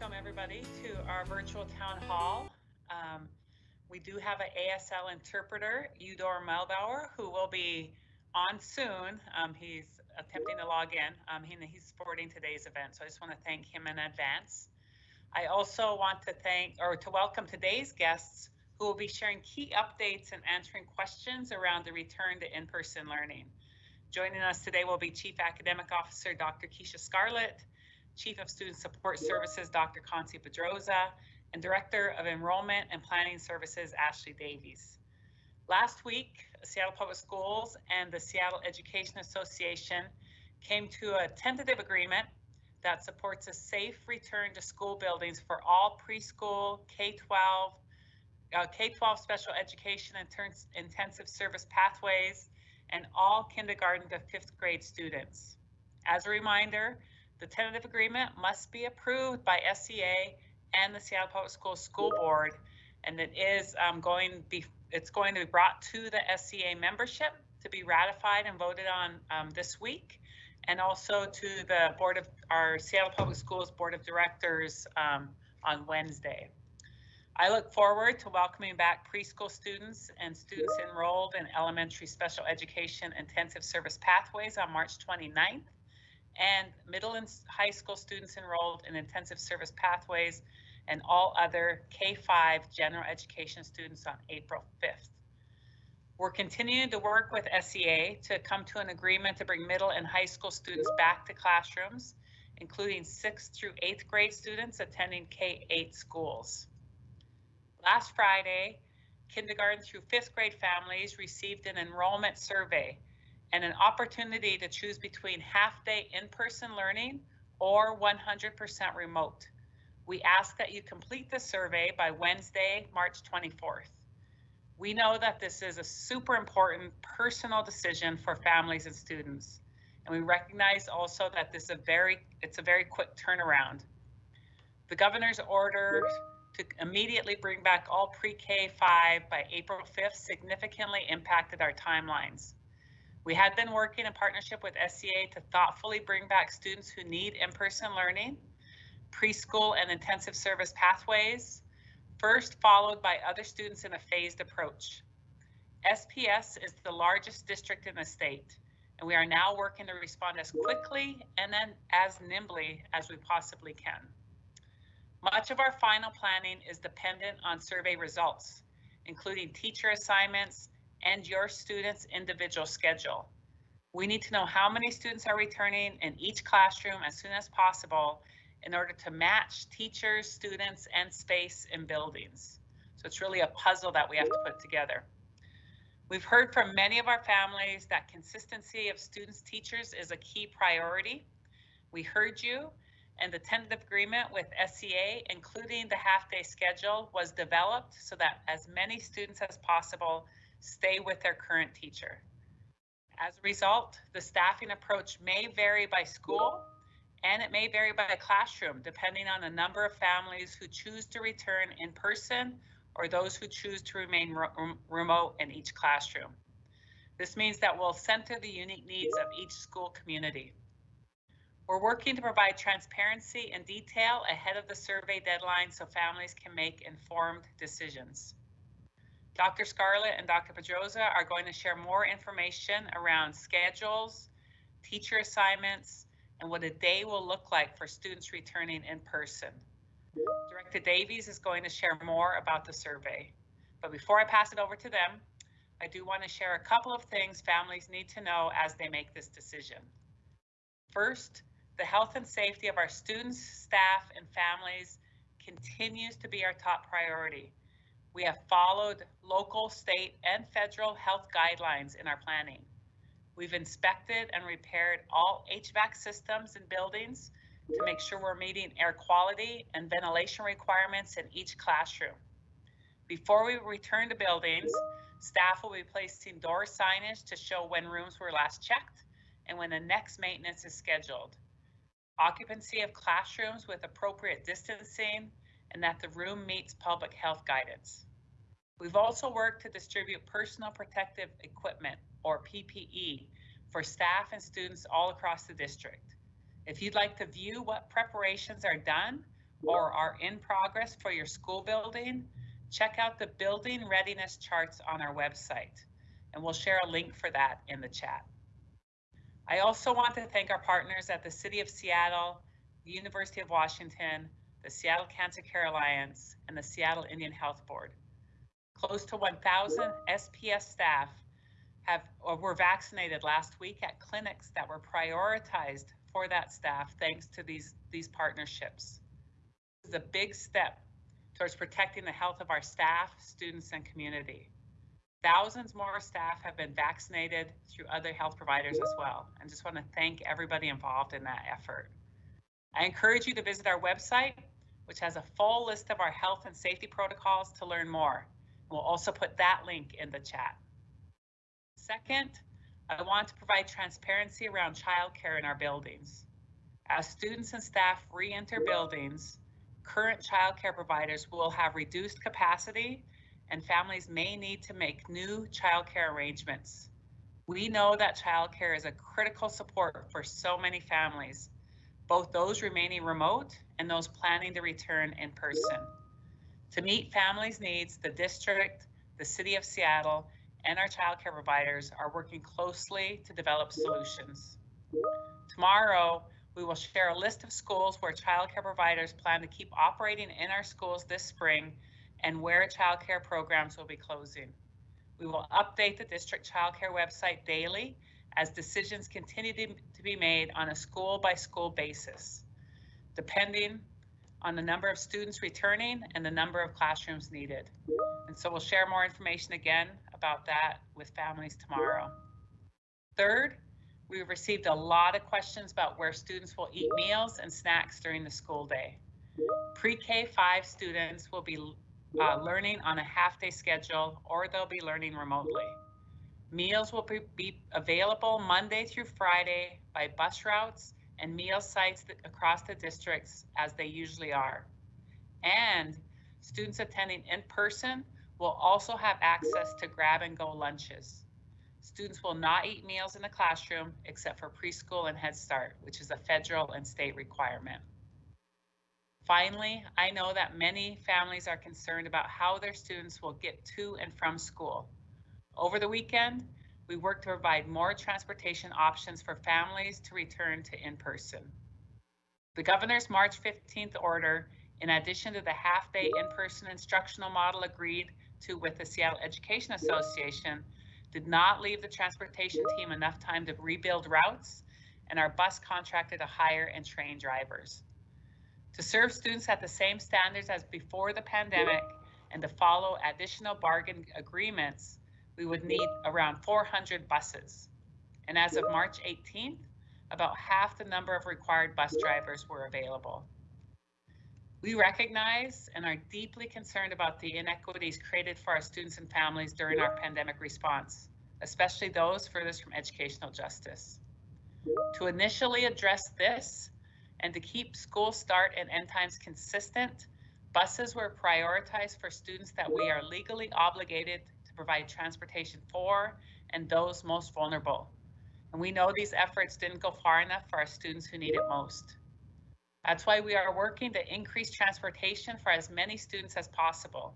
welcome everybody to our virtual town hall. Um, we do have an ASL interpreter, Udor Melbauer, who will be on soon. Um, he's attempting to log in. Um, he, he's supporting today's event, so I just want to thank him in advance. I also want to thank or to welcome today's guests who will be sharing key updates and answering questions around the return to in-person learning. Joining us today will be Chief Academic Officer Dr. Keisha Scarlett, Chief of Student Support Services, Dr. Concie Pedroza, and Director of Enrollment and Planning Services, Ashley Davies. Last week, Seattle Public Schools and the Seattle Education Association came to a tentative agreement that supports a safe return to school buildings for all preschool, K-12, uh, K-12 special education intensive service pathways, and all kindergarten to fifth grade students. As a reminder, the tentative agreement must be approved by SEA and the Seattle Public Schools School Board, and it is um, going be it's going to be brought to the SEA membership to be ratified and voted on um, this week, and also to the board of our Seattle Public Schools Board of Directors um, on Wednesday. I look forward to welcoming back preschool students and students enrolled in elementary special education intensive service pathways on March 29th and middle and high school students enrolled in intensive service pathways and all other K-5 general education students on April 5th. We're continuing to work with SEA to come to an agreement to bring middle and high school students back to classrooms, including 6th through 8th grade students attending K-8 schools. Last Friday, kindergarten through 5th grade families received an enrollment survey and an opportunity to choose between half day in-person learning or 100% remote. We ask that you complete the survey by Wednesday, March 24th. We know that this is a super important personal decision for families and students. And we recognize also that this is a very, it's a very quick turnaround. The governor's order to immediately bring back all pre-K 5 by April 5th significantly impacted our timelines. We had been working in partnership with SEA to thoughtfully bring back students who need in-person learning, preschool and intensive service pathways, first followed by other students in a phased approach. SPS is the largest district in the state, and we are now working to respond as quickly and then as nimbly as we possibly can. Much of our final planning is dependent on survey results, including teacher assignments, and your student's individual schedule. We need to know how many students are returning in each classroom as soon as possible in order to match teachers, students, and space in buildings. So it's really a puzzle that we have to put together. We've heard from many of our families that consistency of students teachers is a key priority. We heard you and the tentative agreement with SEA, including the half day schedule, was developed so that as many students as possible stay with their current teacher. As a result, the staffing approach may vary by school and it may vary by classroom, depending on the number of families who choose to return in person or those who choose to remain re remote in each classroom. This means that we'll center the unique needs of each school community. We're working to provide transparency and detail ahead of the survey deadline so families can make informed decisions. Dr. Scarlett and Dr. Pedroza are going to share more information around schedules, teacher assignments, and what a day will look like for students returning in person. Director Davies is going to share more about the survey. But before I pass it over to them, I do want to share a couple of things families need to know as they make this decision. First, the health and safety of our students, staff, and families continues to be our top priority. We have followed local, state, and federal health guidelines in our planning. We've inspected and repaired all HVAC systems and buildings to make sure we're meeting air quality and ventilation requirements in each classroom. Before we return to buildings, staff will be placing door signage to show when rooms were last checked and when the next maintenance is scheduled. Occupancy of classrooms with appropriate distancing and that the room meets public health guidance. We've also worked to distribute personal protective equipment or PPE for staff and students all across the district. If you'd like to view what preparations are done, or are in progress for your school building, check out the building readiness charts on our website, and we'll share a link for that in the chat. I also want to thank our partners at the City of Seattle, the University of Washington, the Seattle Cancer Care Alliance, and the Seattle Indian Health Board. Close to 1,000 SPS staff have or were vaccinated last week at clinics that were prioritized for that staff thanks to these, these partnerships. This is a big step towards protecting the health of our staff, students, and community. Thousands more staff have been vaccinated through other health providers as well. And just want to thank everybody involved in that effort. I encourage you to visit our website, which has a full list of our health and safety protocols to learn more. We'll also put that link in the chat. Second, I want to provide transparency around childcare in our buildings. As students and staff re-enter buildings, current childcare providers will have reduced capacity and families may need to make new childcare arrangements. We know that childcare is a critical support for so many families, both those remaining remote and those planning to return in person. To meet families' needs, the district, the city of Seattle, and our childcare providers are working closely to develop solutions. Tomorrow, we will share a list of schools where childcare providers plan to keep operating in our schools this spring and where childcare programs will be closing. We will update the district childcare website daily as decisions continue to be made on a school by school basis, depending on the number of students returning and the number of classrooms needed. And so we'll share more information again about that with families tomorrow. Third, we've received a lot of questions about where students will eat meals and snacks during the school day. Pre-K 5 students will be uh, learning on a half day schedule or they'll be learning remotely. Meals will be available Monday through Friday by bus routes and meal sites across the districts as they usually are. And students attending in person will also have access to grab and go lunches. Students will not eat meals in the classroom except for preschool and Head Start, which is a federal and state requirement. Finally, I know that many families are concerned about how their students will get to and from school. Over the weekend, we work to provide more transportation options for families to return to in-person. The governor's March 15th order, in addition to the half-day in-person instructional model agreed to with the Seattle Education Association, did not leave the transportation team enough time to rebuild routes, and our bus contracted to hire and train drivers. To serve students at the same standards as before the pandemic and to follow additional bargain agreements, we would need around 400 buses. And as of March 18th, about half the number of required bus drivers were available. We recognize and are deeply concerned about the inequities created for our students and families during our pandemic response, especially those furthest from educational justice. To initially address this, and to keep school start and end times consistent, buses were prioritized for students that we are legally obligated provide transportation for and those most vulnerable. And we know these efforts didn't go far enough for our students who need it most. That's why we are working to increase transportation for as many students as possible.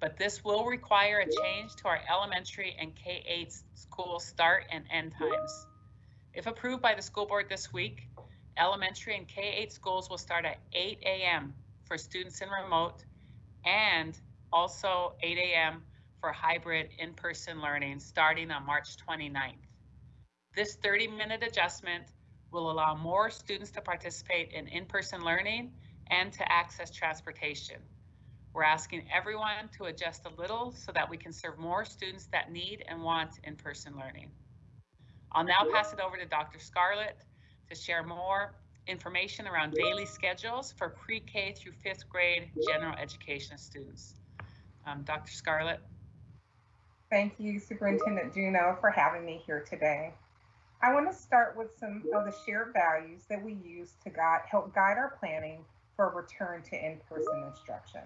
But this will require a change to our elementary and K-8 school start and end times. If approved by the school board this week, elementary and K-8 schools will start at 8 a.m. for students in remote and also 8 a.m. for hybrid in-person learning starting on March 29th. This 30-minute adjustment will allow more students to participate in in-person learning and to access transportation. We're asking everyone to adjust a little so that we can serve more students that need and want in-person learning. I'll now pass it over to Dr. Scarlett to share more information around daily schedules for pre-K through fifth grade general education students. Um, Dr. Scarlett. Thank you, Superintendent Juneau, for having me here today. I want to start with some of the shared values that we use to guide, help guide our planning for return to in-person instruction.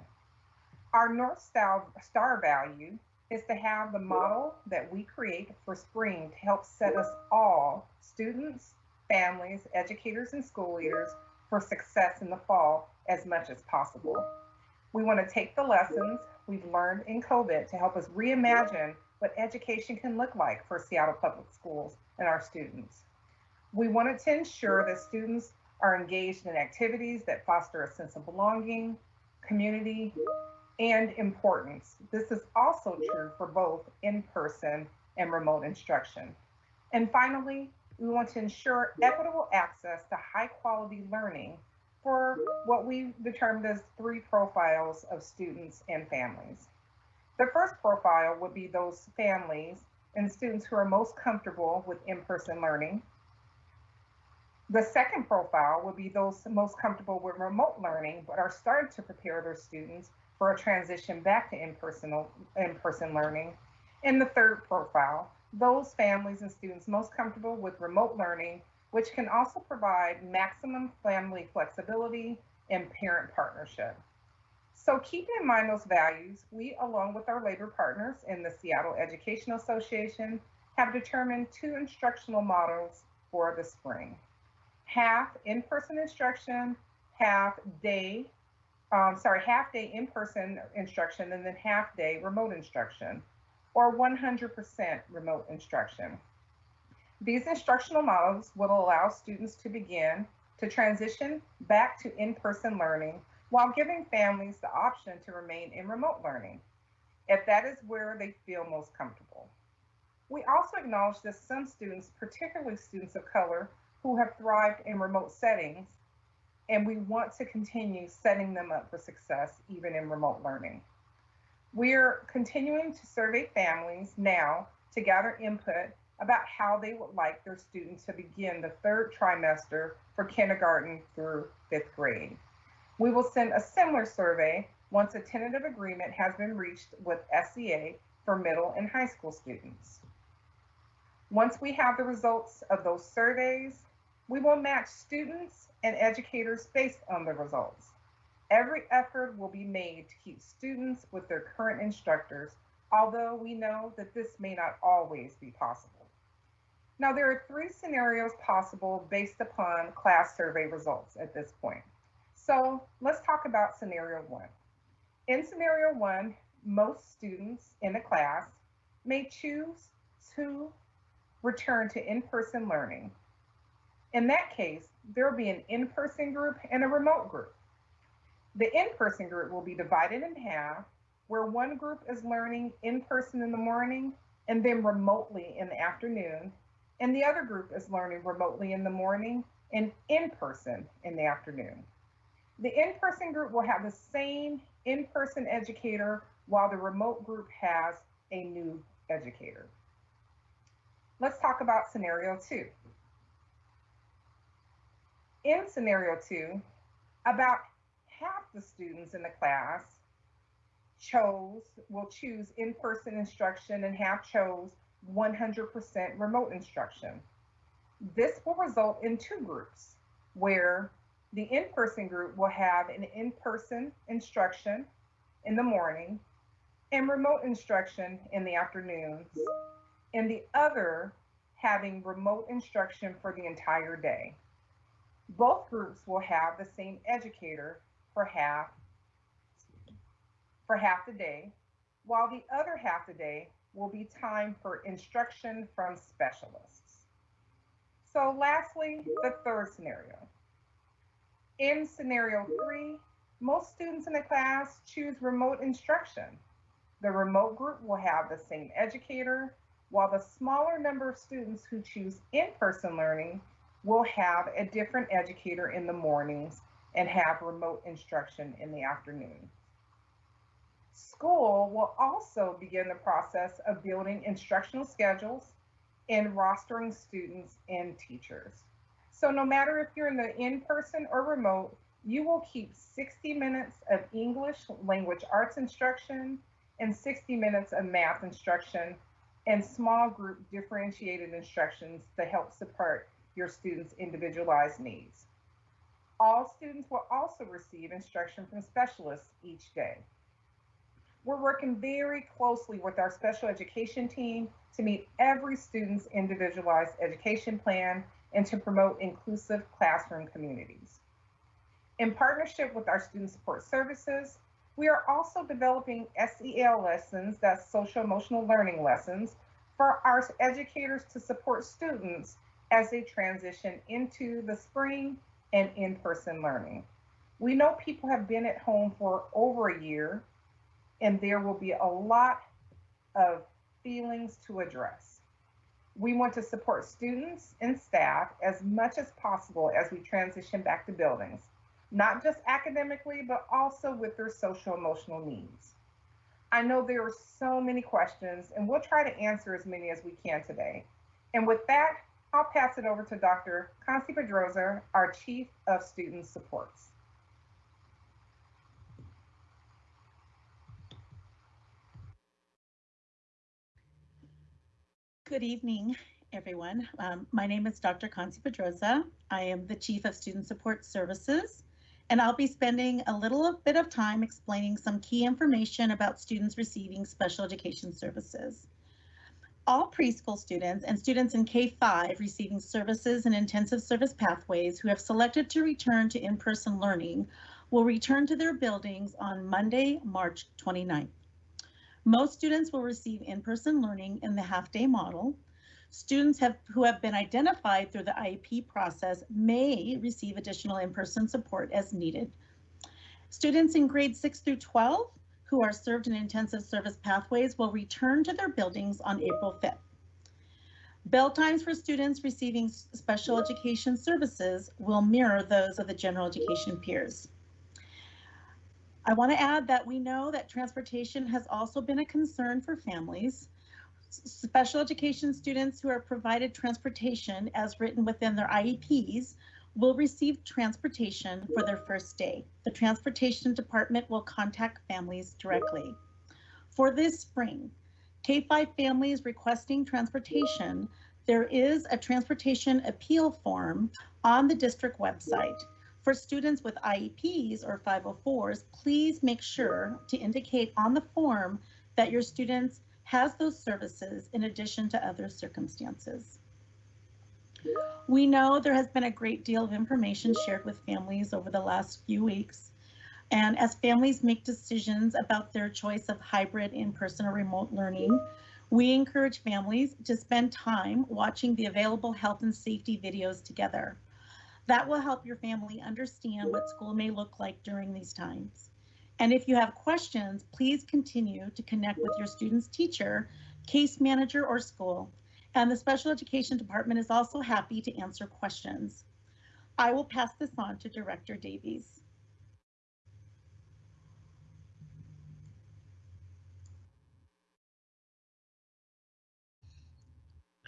Our North Star value is to have the model that we create for spring to help set us all, students, families, educators, and school leaders for success in the fall as much as possible. We want to take the lessons we've learned in COVID to help us reimagine what education can look like for Seattle Public Schools and our students. We wanted to ensure that students are engaged in activities that foster a sense of belonging, community, and importance. This is also true for both in-person and remote instruction. And finally, we want to ensure equitable access to high quality learning for what we determined as three profiles of students and families. The first profile would be those families and students who are most comfortable with in-person learning. The second profile would be those most comfortable with remote learning, but are starting to prepare their students for a transition back to in-person in-person learning. And the third profile, those families and students most comfortable with remote learning, which can also provide maximum family flexibility and parent partnership. So keeping in mind those values, we, along with our labor partners in the Seattle Education Association, have determined two instructional models for the spring half in-person instruction, half day, um, sorry, half day in-person instruction, and then half day remote instruction, or 100% remote instruction. These instructional models will allow students to begin to transition back to in-person learning while giving families the option to remain in remote learning, if that is where they feel most comfortable. We also acknowledge that some students, particularly students of color, who have thrived in remote settings, and we want to continue setting them up for success even in remote learning. We're continuing to survey families now to gather input about how they would like their students to begin the third trimester for kindergarten through fifth grade. We will send a similar survey once a tentative agreement has been reached with SEA for middle and high school students. Once we have the results of those surveys, we will match students and educators based on the results. Every effort will be made to keep students with their current instructors, although we know that this may not always be possible. Now, there are three scenarios possible based upon class survey results at this point. So let's talk about scenario one. In scenario one, most students in a class may choose to return to in-person learning in that case, there will be an in-person group and a remote group. The in-person group will be divided in half, where one group is learning in person in the morning and then remotely in the afternoon, and the other group is learning remotely in the morning and in person in the afternoon. The in-person group will have the same in-person educator while the remote group has a new educator. Let's talk about scenario two. In scenario two, about half the students in the class chose, will choose in-person instruction and half chose 100% remote instruction. This will result in two groups where the in-person group will have an in-person instruction in the morning and remote instruction in the afternoons, and the other having remote instruction for the entire day. Both groups will have the same educator for half for half the day, while the other half the day will be time for instruction from specialists. So lastly, the third scenario. In scenario three, most students in the class choose remote instruction. The remote group will have the same educator, while the smaller number of students who choose in-person learning will have a different educator in the mornings and have remote instruction in the afternoon. School will also begin the process of building instructional schedules and rostering students and teachers. So no matter if you're in the in-person or remote, you will keep 60 minutes of English language arts instruction and 60 minutes of math instruction and small group differentiated instructions to help support your students' individualized needs. All students will also receive instruction from specialists each day. We're working very closely with our special education team to meet every student's individualized education plan and to promote inclusive classroom communities. In partnership with our student support services, we are also developing SEL lessons, that's social emotional learning lessons, for our educators to support students as they transition into the spring and in-person learning. We know people have been at home for over a year and there will be a lot of feelings to address. We want to support students and staff as much as possible as we transition back to buildings, not just academically, but also with their social emotional needs. I know there are so many questions and we'll try to answer as many as we can today. And with that, I'll pass it over to Dr. Concie Pedroza, our Chief of Student Supports. Good evening, everyone. Um, my name is Dr. Concie Pedroza. I am the Chief of Student Support Services, and I'll be spending a little bit of time explaining some key information about students receiving special education services. All preschool students and students in K-5 receiving services and intensive service pathways who have selected to return to in-person learning will return to their buildings on Monday, March 29th. Most students will receive in-person learning in the half-day model. Students have, who have been identified through the IEP process may receive additional in-person support as needed. Students in grades 6 through 12 who are served in intensive service pathways will return to their buildings on April 5th. Bell times for students receiving special education services will mirror those of the general education peers. I want to add that we know that transportation has also been a concern for families. Special education students who are provided transportation as written within their IEPs will receive transportation for their first day. The transportation department will contact families directly. For this spring, K-5 families requesting transportation, there is a transportation appeal form on the district website. For students with IEPs or 504s, please make sure to indicate on the form that your students has those services in addition to other circumstances. We know there has been a great deal of information shared with families over the last few weeks. And as families make decisions about their choice of hybrid in-person or remote learning, we encourage families to spend time watching the available health and safety videos together. That will help your family understand what school may look like during these times. And if you have questions, please continue to connect with your student's teacher, case manager, or school. And the special education department is also happy to answer questions. I will pass this on to Director Davies.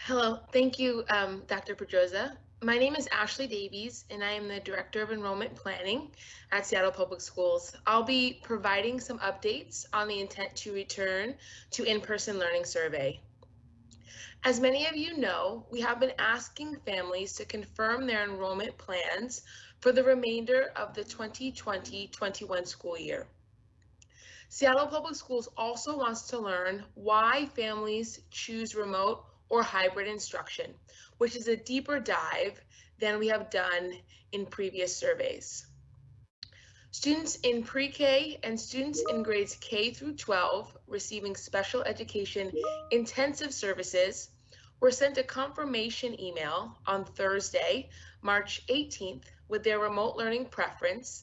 Hello, thank you, um, Dr. Pedroza. My name is Ashley Davies, and I am the Director of Enrollment Planning at Seattle Public Schools. I'll be providing some updates on the intent to return to in-person learning survey. As many of you know, we have been asking families to confirm their enrollment plans for the remainder of the 2020-21 school year. Seattle Public Schools also wants to learn why families choose remote or hybrid instruction, which is a deeper dive than we have done in previous surveys. Students in pre-K and students in grades K through 12 receiving special education intensive services were sent a confirmation email on Thursday, March 18th with their remote learning preference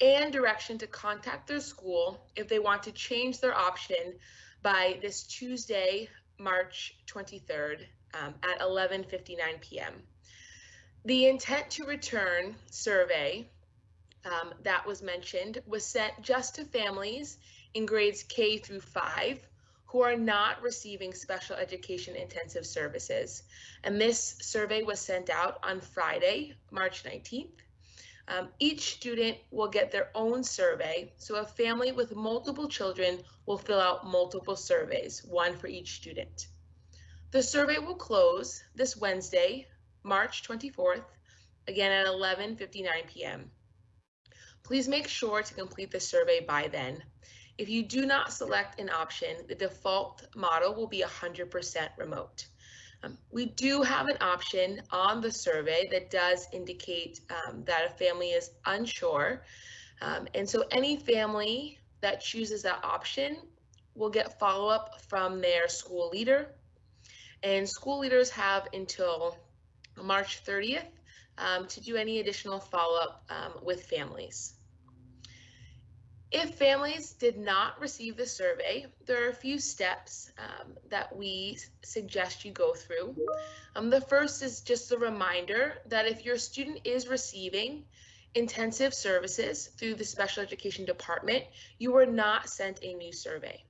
and direction to contact their school if they want to change their option by this Tuesday, March 23rd um, at 11.59 p.m. The intent to return survey um, that was mentioned was sent just to families in grades K through 5 who are not receiving special education intensive services. And this survey was sent out on Friday, March 19th. Um, each student will get their own survey. So a family with multiple children will fill out multiple surveys, one for each student. The survey will close this Wednesday, March 24th, again at 11.59 p.m. Please make sure to complete the survey by then. If you do not select an option, the default model will be 100% remote. Um, we do have an option on the survey that does indicate um, that a family is unsure. Um, and so any family that chooses that option will get follow-up from their school leader. And school leaders have until March 30th um, to do any additional follow-up um, with families. If families did not receive the survey, there are a few steps um, that we suggest you go through. Um, the first is just a reminder that if your student is receiving intensive services through the special education department, you were not sent a new survey.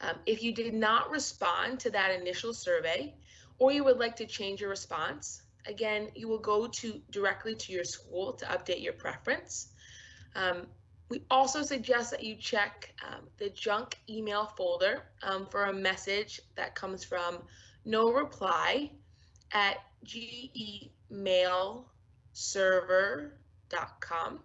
Um, if you did not respond to that initial survey, or you would like to change your response, again, you will go to directly to your school to update your preference. Um, we also suggest that you check um, the junk email folder um, for a message that comes from no reply at qemailserver.com.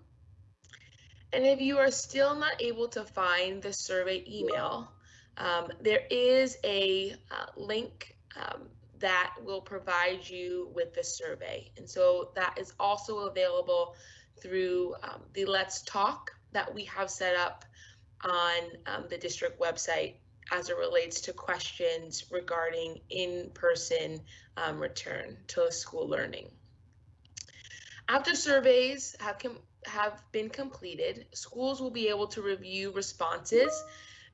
And if you are still not able to find the survey email, um, there is a uh, link um, that will provide you with the survey. And so that is also available through um, the Let's Talk that we have set up on um, the district website as it relates to questions regarding in-person um, return to school learning. After surveys have, have been completed, schools will be able to review responses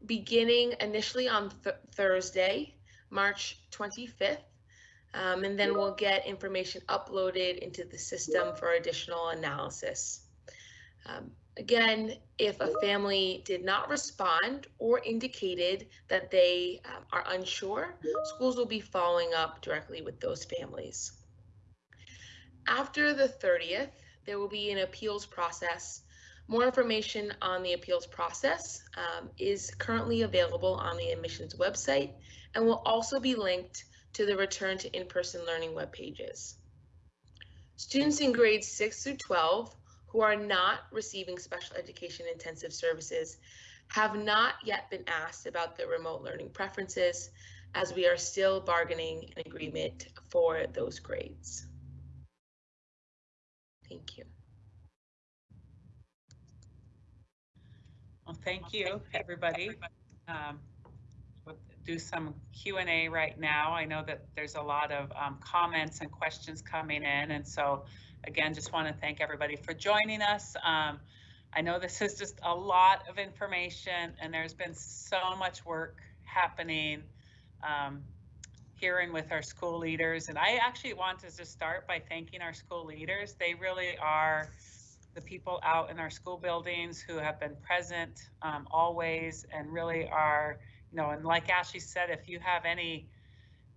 beginning initially on th Thursday, March 25th, um, and then we'll get information uploaded into the system for additional analysis. Um, Again, if a family did not respond or indicated that they um, are unsure, schools will be following up directly with those families. After the 30th, there will be an appeals process. More information on the appeals process um, is currently available on the admissions website and will also be linked to the return to in-person learning web pages. Students in grades 6 through 12 who are not receiving special education intensive services have not yet been asked about their remote learning preferences as we are still bargaining an agreement for those grades. Thank you. Well, thank you, everybody. Um, we'll do some Q&A right now. I know that there's a lot of um, comments and questions coming in, and so again, just want to thank everybody for joining us. Um, I know this is just a lot of information and there's been so much work happening um, here and with our school leaders. And I actually want to just start by thanking our school leaders. They really are the people out in our school buildings who have been present um, always and really are, you know, and like Ashley said, if you have any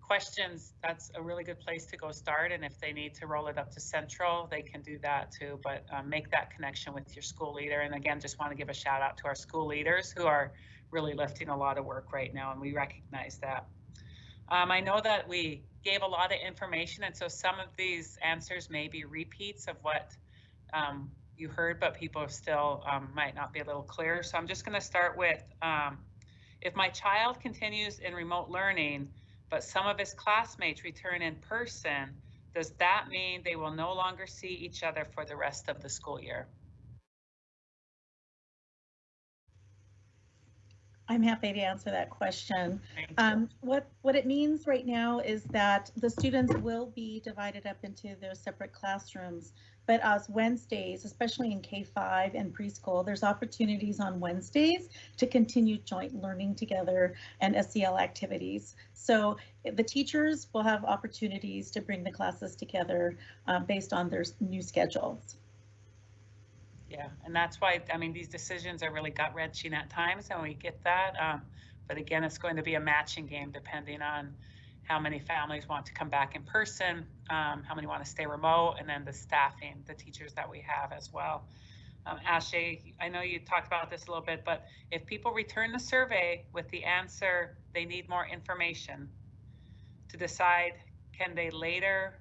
questions, that's a really good place to go start. And if they need to roll it up to central, they can do that too. But um, make that connection with your school leader. And again, just want to give a shout out to our school leaders who are really lifting a lot of work right now, and we recognize that. Um, I know that we gave a lot of information, and so some of these answers may be repeats of what um, you heard, but people still um, might not be a little clear. So I'm just going to start with um, if my child continues in remote learning, but some of his classmates return in person, does that mean they will no longer see each other for the rest of the school year? I'm happy to answer that question. Um, what, what it means right now is that the students will be divided up into their separate classrooms. But as Wednesdays, especially in K-5 and preschool, there's opportunities on Wednesdays to continue joint learning together and SEL activities. So the teachers will have opportunities to bring the classes together um, based on their new schedules. Yeah, and that's why, I mean, these decisions are really gut wrenching at times and we get that. Um, but again, it's going to be a matching game depending on how many families want to come back in person, um, how many want to stay remote, and then the staffing, the teachers that we have as well. Um, Ashley, I know you talked about this a little bit, but if people return the survey with the answer they need more information to decide can they later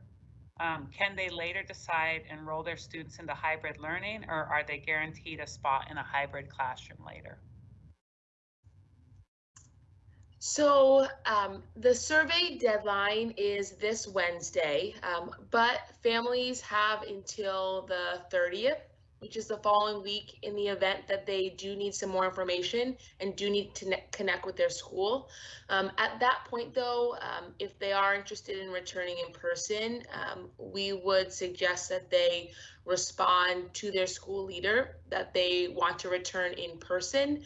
um, can they later decide enroll their students into hybrid learning or are they guaranteed a spot in a hybrid classroom later? So um, the survey deadline is this Wednesday, um, but families have until the 30th, which is the following week, in the event that they do need some more information and do need to connect with their school. Um, at that point, though, um, if they are interested in returning in person, um, we would suggest that they respond to their school leader that they want to return in person.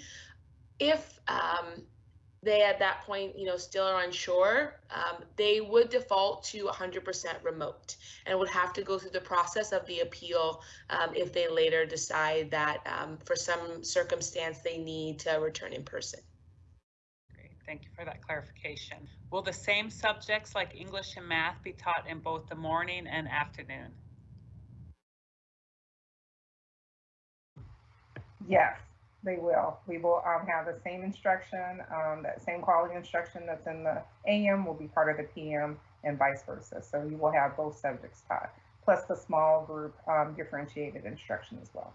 If um, they at that point, you know, still are unsure, um, they would default to 100% remote and would have to go through the process of the appeal um, if they later decide that um, for some circumstance they need to return in person. Great, thank you for that clarification. Will the same subjects like English and math be taught in both the morning and afternoon? Yes, they will. We will um, have the same instruction, um, that same quality instruction that's in the AM will be part of the PM and vice versa. So you will have both subjects taught, plus the small group um, differentiated instruction as well.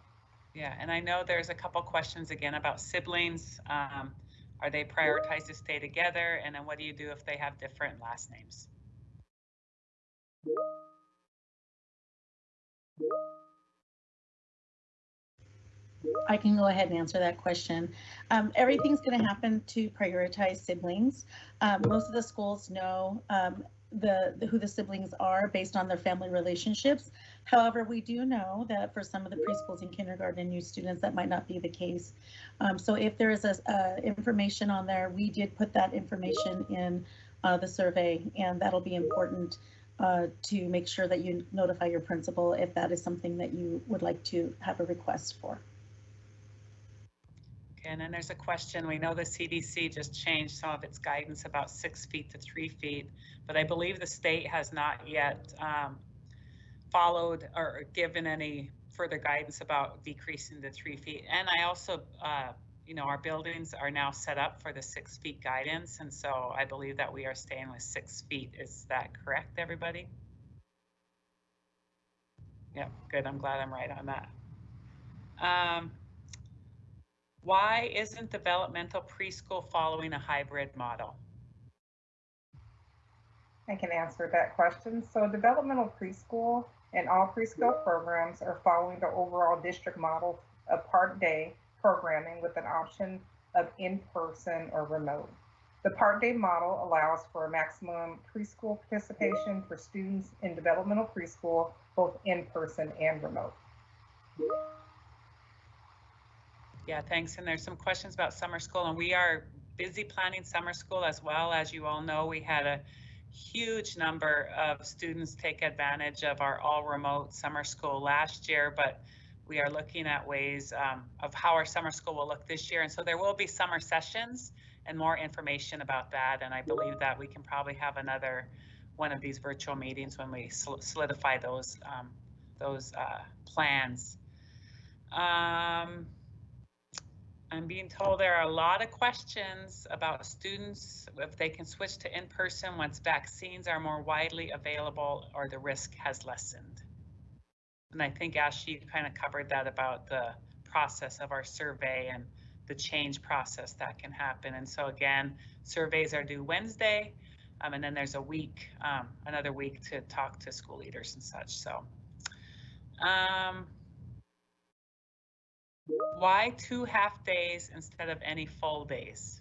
Yeah, and I know there's a couple questions again about siblings. Um, are they prioritized to stay together? And then what do you do if they have different last names? I can go ahead and answer that question. Um, everything's going to happen to prioritize siblings. Um, most of the schools know um, the, the who the siblings are based on their family relationships. However, we do know that for some of the preschools and kindergarten and new students, that might not be the case. Um, so if there is a, information on there, we did put that information in uh, the survey, and that'll be important uh, to make sure that you notify your principal if that is something that you would like to have a request for. And then there's a question. We know the CDC just changed some of its guidance about six feet to three feet, but I believe the state has not yet um, followed or given any further guidance about decreasing to three feet. And I also, uh, you know, our buildings are now set up for the six feet guidance, and so I believe that we are staying with six feet. Is that correct, everybody? Yep, good. I'm glad I'm right on that. Um, why isn't developmental preschool following a hybrid model? I can answer that question. So developmental preschool and all preschool programs are following the overall district model of part day programming with an option of in-person or remote. The part day model allows for a maximum preschool participation for students in developmental preschool, both in person and remote. Yeah, thanks. And there's some questions about summer school, and we are busy planning summer school as well. As you all know, we had a huge number of students take advantage of our all remote summer school last year, but we are looking at ways um, of how our summer school will look this year. And so there will be summer sessions and more information about that. And I believe that we can probably have another one of these virtual meetings when we solidify those um, those uh, plans. Um, I'm being told there are a lot of questions about students if they can switch to in-person once vaccines are more widely available or the risk has lessened. And I think Ashley kind of covered that about the process of our survey and the change process that can happen. And so again, surveys are due Wednesday, um, and then there's a week, um, another week to talk to school leaders and such. So. Um, why two half days instead of any full days?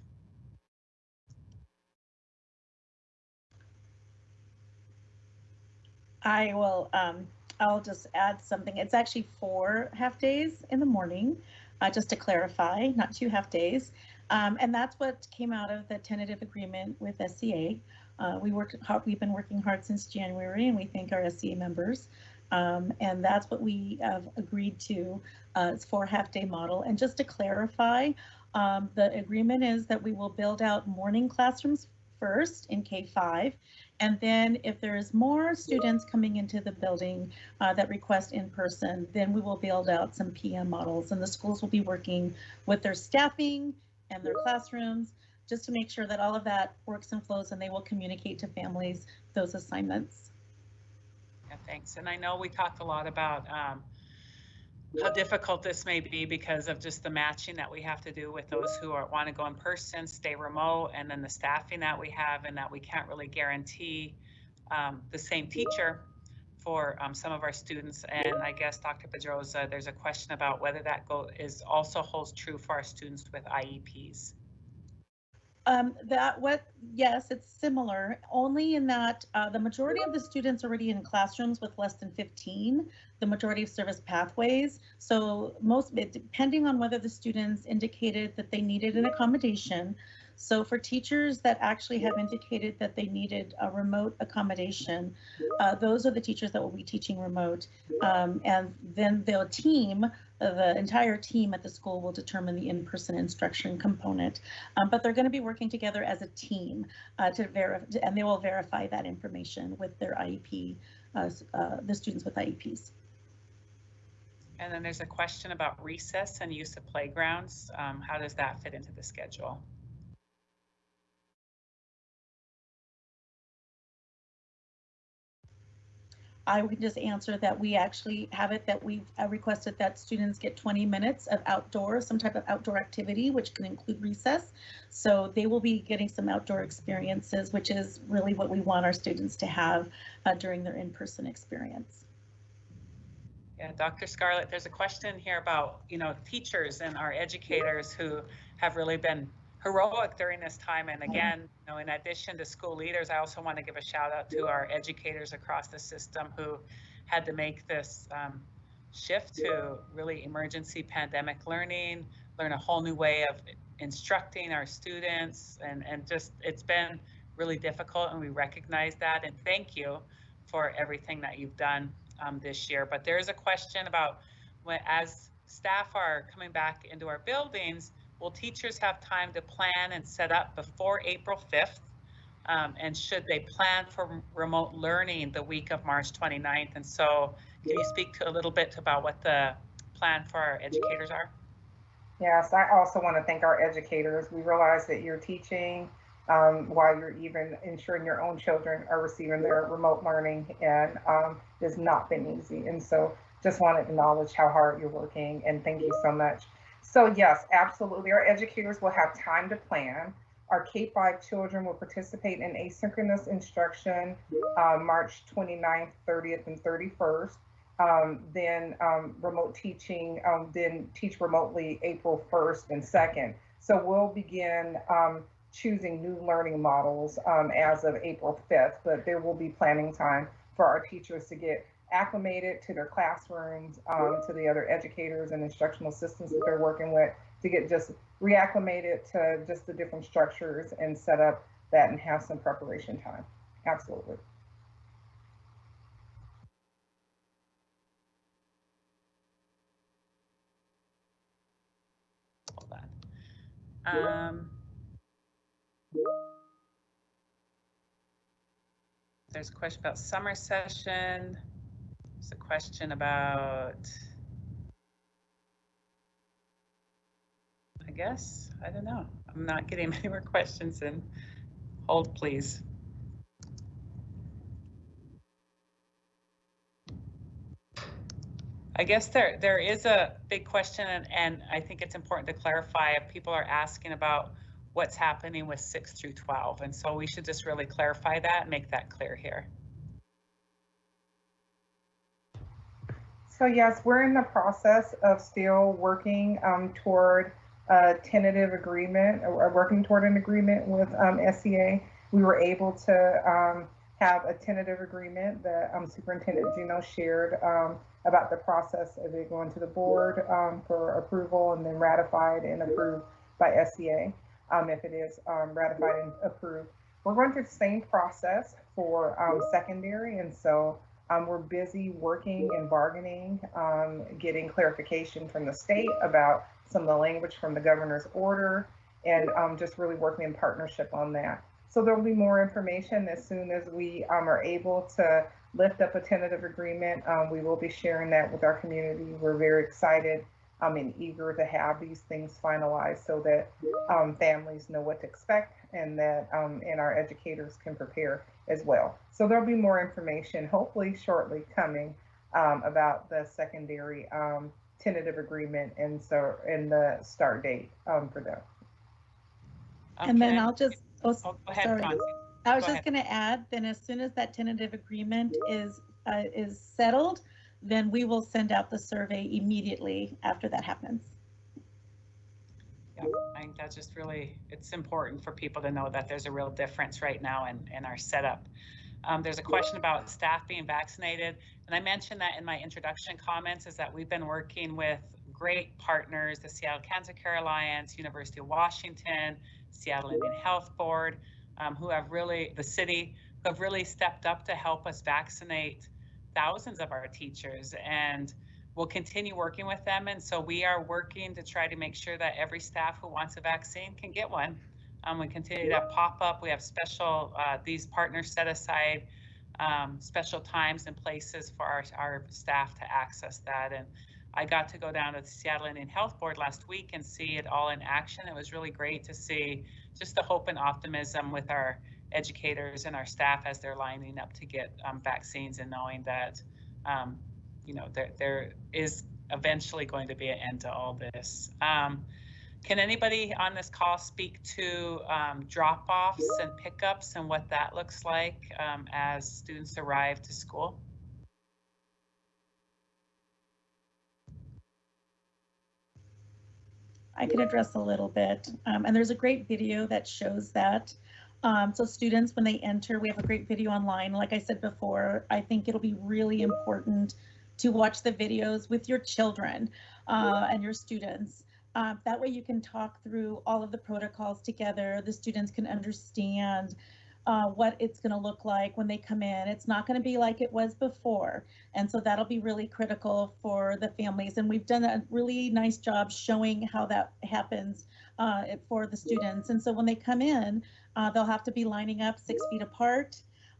I will, um, I'll just add something. It's actually four half days in the morning, uh, just to clarify, not two half days. Um, and that's what came out of the tentative agreement with SEA. Uh, we worked hard, we've been working hard since January and we thank our SEA members. Um, and that's what we have agreed to. Uh, it's for half day model. And just to clarify, um, the agreement is that we will build out morning classrooms first in K5. And then if there's more students coming into the building uh, that request in person, then we will build out some PM models and the schools will be working with their staffing and their classrooms just to make sure that all of that works and flows and they will communicate to families those assignments. Yeah, thanks. And I know we talked a lot about um, how difficult this may be because of just the matching that we have to do with those who are, want to go in person, stay remote, and then the staffing that we have and that we can't really guarantee um, the same teacher for um, some of our students. And I guess Dr. Pedroza, there's a question about whether that go is also holds true for our students with IEPs. Um, that what, yes, it's similar, only in that uh, the majority of the students already in classrooms with less than 15, the majority of service pathways. So most, depending on whether the students indicated that they needed an accommodation. So for teachers that actually have indicated that they needed a remote accommodation, uh, those are the teachers that will be teaching remote. Um, and then the team, the entire team at the school will determine the in-person instruction component. Um, but they're going to be working together as a team uh, to verify, and they will verify that information with their IEP, uh, uh, the students with IEPs. And then there's a question about recess and use of playgrounds. Um, how does that fit into the schedule? I would just answer that we actually have it that we've uh, requested that students get 20 minutes of outdoor, some type of outdoor activity, which can include recess. So they will be getting some outdoor experiences, which is really what we want our students to have uh, during their in-person experience. Yeah, Dr. Scarlett, there's a question here about, you know, teachers and our educators who have really been heroic during this time. And again, you know, in addition to school leaders, I also want to give a shout out to our educators across the system who had to make this um, shift to really emergency pandemic learning, learn a whole new way of instructing our students. And, and just, it's been really difficult and we recognize that. And thank you for everything that you've done um, this year. But there is a question about when, as staff are coming back into our buildings, will teachers have time to plan and set up before April 5th? Um, and should they plan for remote learning the week of March 29th? And so can you speak to a little bit about what the plan for our educators are? Yes, I also want to thank our educators. We realize that you're teaching um, while you're even ensuring your own children are receiving their remote learning and um, it's not been easy. And so just want to acknowledge how hard you're working and thank you so much. So yes, absolutely. Our educators will have time to plan. Our K-5 children will participate in asynchronous instruction uh, March 29th, 30th, and 31st. Um, then um, remote teaching, um, then teach remotely April 1st and 2nd. So we'll begin um, choosing new learning models um, as of April 5th, but there will be planning time for our teachers to get acclimated to their classrooms, um, to the other educators and instructional assistants that they're working with to get just reacclimated to just the different structures and set up that and have some preparation time. Absolutely. Hold on. Um, there's a question about summer session. There's a question about, I guess, I don't know. I'm not getting many more questions in. Hold, please. I guess there there is a big question, and, and I think it's important to clarify if people are asking about what's happening with 6 through 12. And so we should just really clarify that and make that clear here. So yes, we're in the process of still working um, toward a tentative agreement, or working toward an agreement with um, SEA. We were able to um, have a tentative agreement that um, Superintendent Juneau shared um, about the process of it going to the board um, for approval and then ratified and approved by SEA um, if it is ratified and approved. We're going through the same process for secondary, and so um, we're busy working and bargaining, um, getting clarification from the state about some of the language from the governor's order, and um, just really working in partnership on that. So there will be more information as soon as we are able to lift up a tentative agreement. we will be sharing that with our community. We're very excited um, and eager to have these things finalized so that um, families know what to expect and that um, and our educators can prepare as well. So there'll be more information hopefully shortly coming um, about the secondary um, tentative agreement and so, and the start date um, for them. And then I'll just, oh, Oh, Go ahead, sorry. Concie. I was Go just gonna add, then as soon as that tentative agreement is, uh, is settled, then we will send out the survey immediately after that happens. Yeah, I think that's just really, it's important for people to know that there's a real difference right now in, in our setup. Um, there's a question about staff being vaccinated, and I mentioned that in my introduction comments, is that we've been working with great partners, the Seattle Cancer Care Alliance, University of Washington, Seattle Indian Health Board, um, who have really, the city, who have really stepped up to help us vaccinate thousands of our teachers. And we'll continue working with them. And so we are working to try to make sure that every staff who wants a vaccine can get one. Um, we continue to pop up. We have special, uh, these partners set aside um, special times and places for our, our staff to access that. And I got to go down to the Seattle Indian Health Board last week and see it all in action. It was really great to see just the hope and optimism with our educators and our staff as they're lining up to get um, vaccines and knowing that um, you know, there, there is eventually going to be an end to all this. Um, can anybody on this call speak to um, drop-offs and pickups and what that looks like um, as students arrive to school? I can address a little bit. Um, and there's a great video that shows that. Um, so students, when they enter, we have a great video online. Like I said before, I think it'll be really important to watch the videos with your children uh, and your students. Uh, that way you can talk through all of the protocols together. The students can understand uh, what it's going to look like when they come in. It's not going to be like it was before. And so that'll be really critical for the families. And we've done a really nice job showing how that happens uh, for the students. And so when they come in, uh, they'll have to be lining up six feet apart.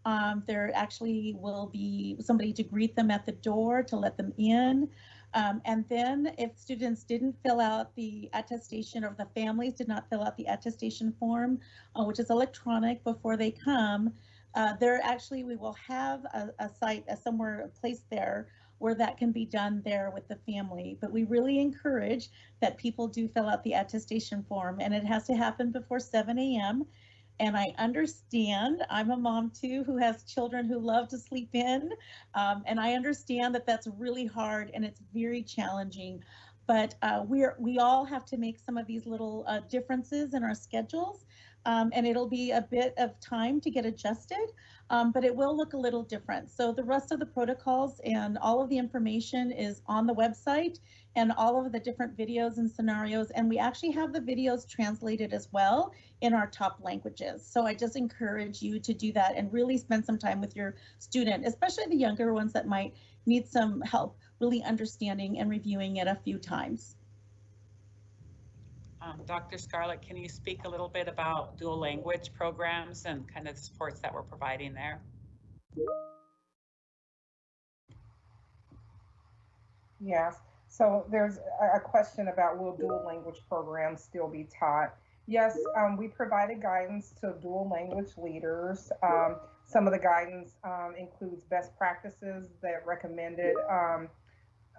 Um, there actually will be somebody to greet them at the door to let them in. Um, and then if students didn't fill out the attestation or the families did not fill out the attestation form, uh, which is electronic before they come, uh, there actually, we will have a, a site, a somewhere, a place there where that can be done there with the family. But we really encourage that people do fill out the attestation form and it has to happen before 7 a.m. And I understand, I'm a mom too, who has children who love to sleep in. Um, and I understand that that's really hard and it's very challenging. But uh, we're, we all have to make some of these little uh, differences in our schedules. Um, and it'll be a bit of time to get adjusted, um, but it will look a little different. So the rest of the protocols and all of the information is on the website and all of the different videos and scenarios. And we actually have the videos translated as well in our top languages. So I just encourage you to do that and really spend some time with your student, especially the younger ones that might need some help really understanding and reviewing it a few times. Um, Dr. Scarlett, can you speak a little bit about dual language programs and kind of the supports that we're providing there? Yes, so there's a, question about will dual language programs still be taught? Yes, um, we provided guidance to dual language leaders. Um, some of the guidance um, includes best practices that recommended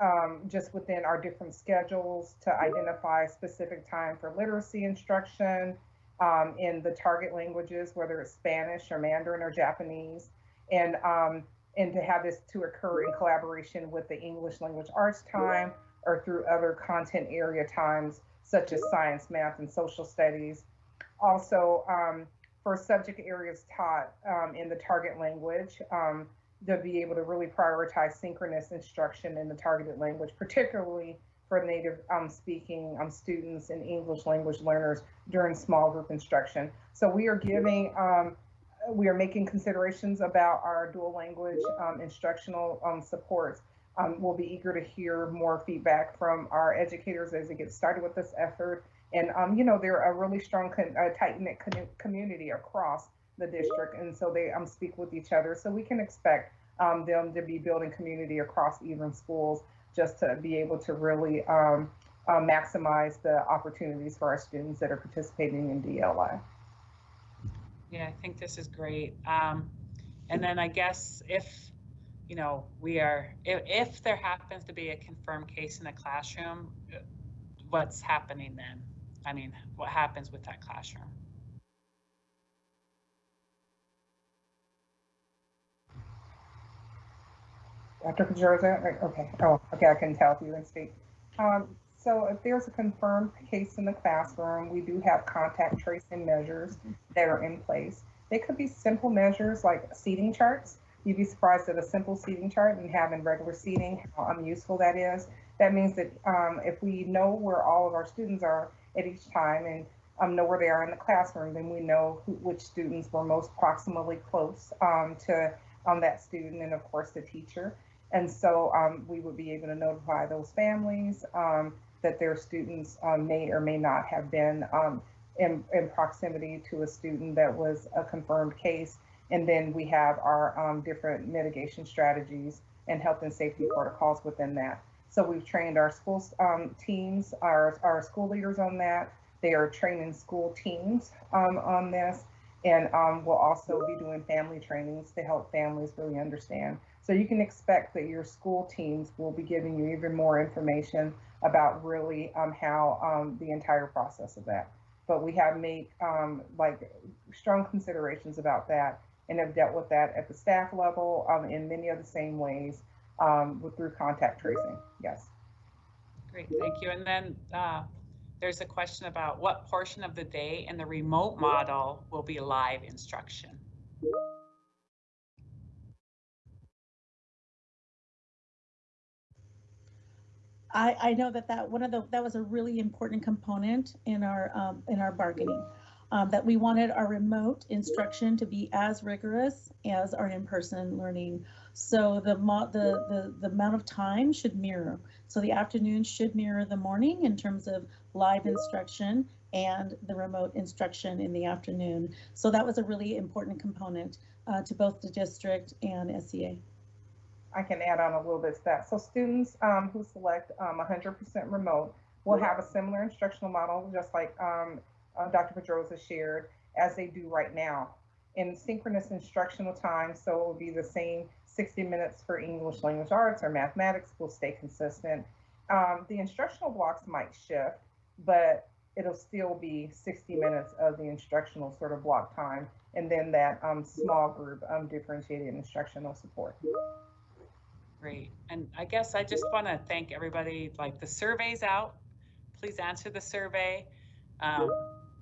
um, just within our different schedules to identify specific time for literacy instruction um, in the target languages, whether it's Spanish or Mandarin or Japanese, and um, and to have this to occur in collaboration with the English language arts time or through other content area times such as science, math, and social studies. Also, um, for subject areas taught um, in the target language, um, to be able to really prioritize synchronous instruction in the targeted language, particularly for native um, speaking um, students and English language learners during small group instruction. So we are giving, um, we are making considerations about our dual language um, instructional um, supports. Um, we'll be eager to hear more feedback from our educators as they get started with this effort. And, you know, they're a really strong, uh, tight-knit community across the district. And so they um, speak with each other. So we can expect um, them to be building community across even schools just to be able to really um, uh, maximize the opportunities for our students that are participating in DLI. Yeah, I think this is great. Um, and then I guess if you know, we are, if, if there happens to be a confirmed case in the classroom, what's happening then? I mean, what happens with that classroom? Dr. Right, okay, oh, okay, I can't tell if you can speak. Um, so if there's a confirmed case in the classroom, we do have contact tracing measures that are in place. They could be simple measures like seating charts. You'd be surprised at a simple seating chart and having regular seating, how unuseful that is. That means that um, if we know where all of our students are at each time and um, know where they are in the classroom, then we know who, which students were most proximally close um, to um, that student and of course the teacher. And so um, we would be able to notify those families um, that their students um, may or may not have been um, in, in proximity to a student that was a confirmed case. And then we have our um, different mitigation strategies and health and safety protocols within that. So we've trained our school um, teams, our, our school leaders on that. They are training school teams on this. And we'll also be doing family trainings to help families really understand. So you can expect that your school teams will be giving you even more information about really um, how um, the entire process of that. But we have made um, like strong considerations about that and have dealt with that at the staff level um, in many of the same ways um, with, through contact tracing. Yes. Great, thank you. And then uh, there's a question about what portion of the day in the remote model will be live instruction? I, I know that that one of the that was a really important component in our um, in our bargaining um, that we wanted our remote instruction to be as rigorous as our in-person learning. So the, the the the amount of time should mirror. So the afternoon should mirror the morning in terms of live instruction and the remote instruction in the afternoon. So that was a really important component uh, to both the district and SEA. I can add on a little bit to that. So students um, who select um, 100% remote will have a similar instructional model, just like um, uh, Dr. Pedroza shared, as they do right now. In synchronous instructional time, so it will be the same 60 minutes for English language arts or mathematics will stay consistent. Um, the instructional blocks might shift, but it'll still be 60 minutes of the instructional sort of block time, and then that um, small group um, differentiated instructional support. Great. And I guess I just want to thank everybody, like the survey's out. Please answer the survey. Um,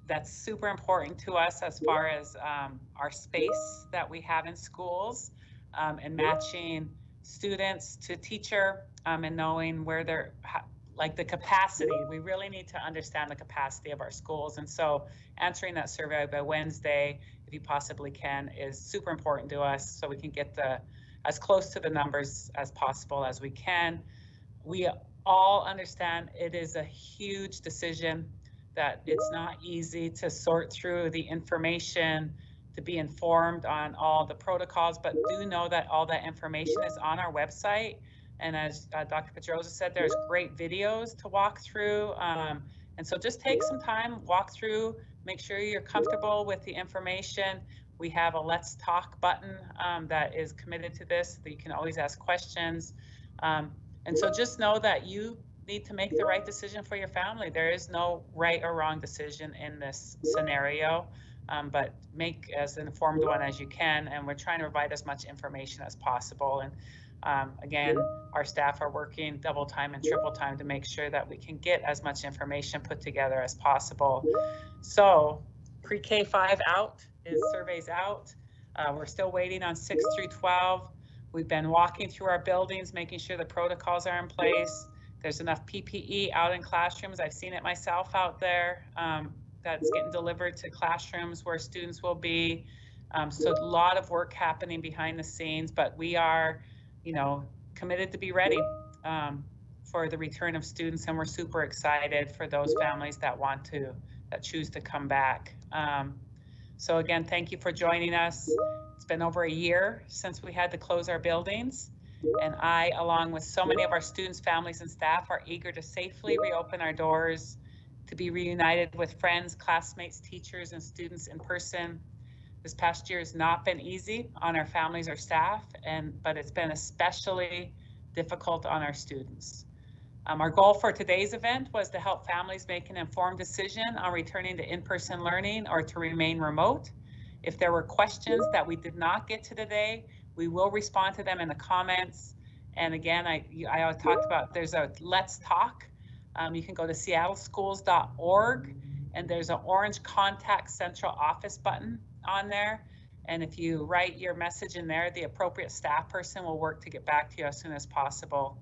that's super important to us as far as um, our space that we have in schools um, and matching students to teacher um, and knowing where they're like the capacity. We really need to understand the capacity of our schools. And so answering that survey by Wednesday, if you possibly can, is super important to us so we can get the as close to the numbers as possible as we can. We all understand it is a huge decision that it's not easy to sort through the information to be informed on all the protocols, but do know that all that information is on our website. And as uh, Dr. Pedroza said, there's great videos to walk through. Um, and so just take some time, walk through, make sure you're comfortable with the information. We have a Let's Talk button um, that is committed to this that you can always ask questions. Um, and so just know that you need to make the right decision for your family. There is no right or wrong decision in this scenario, um, but make as informed one as you can. And we're trying to provide as much information as possible. And um, again, our staff are working double time and triple time to make sure that we can get as much information put together as possible. So pre-K 5 out is surveys out. Uh, we're still waiting on 6 through 12. We've been walking through our buildings, making sure the protocols are in place. There's enough PPE out in classrooms. I've seen it myself out there. Um, that's getting delivered to classrooms where students will be. Um, so a lot of work happening behind the scenes, but we are, you know, committed to be ready um, for the return of students, and we're super excited for those families that want to, that choose to come back. Um, so again, thank you for joining us. It's been over a year since we had to close our buildings. And I, along with so many of our students, families, and staff, are eager to safely reopen our doors, to be reunited with friends, classmates, teachers, and students in person, This past year has not been easy on our families or staff, and but it's been especially difficult on our students. Um, our goal for today's event was to help families make an informed decision on returning to in-person learning or to remain remote. If there were questions that we did not get to today, we will respond to them in the comments. And again, I, I talked about, there's a Let's Talk. Um, you can go to seattleschools.org and there's an orange contact central office button on there. And if you write your message in there, the appropriate staff person will work to get back to you as soon as possible.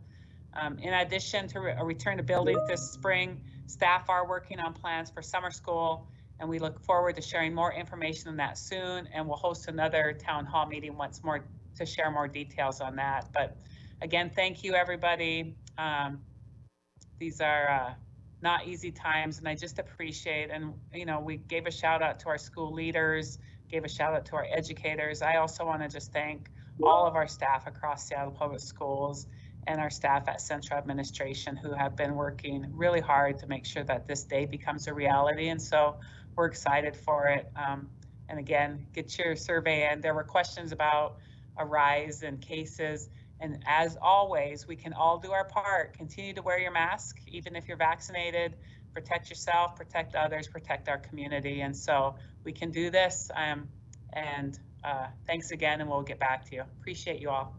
Um, in addition to re a return to buildings this spring, staff are working on plans for summer school, and we look forward to sharing more information on that soon. And we'll host another town hall meeting once more to share more details on that. But again, thank you, everybody. Um, these are uh, not easy times, and I just appreciate. And you know, we gave a shout out to our school leaders, gave a shout out to our educators. I also want to just thank all of our staff across Seattle Public Schools and our staff at Central Administration who have been working really hard to make sure that this day becomes a reality. And so we're excited for it. Um, and again, get your survey in. There were questions about a rise in cases. And as always, we can all do our part. Continue to wear your mask, even if you're vaccinated. Protect yourself, protect others, protect our community. And so we can do this. Um, and uh, thanks again, and we'll get back to you. Appreciate you all.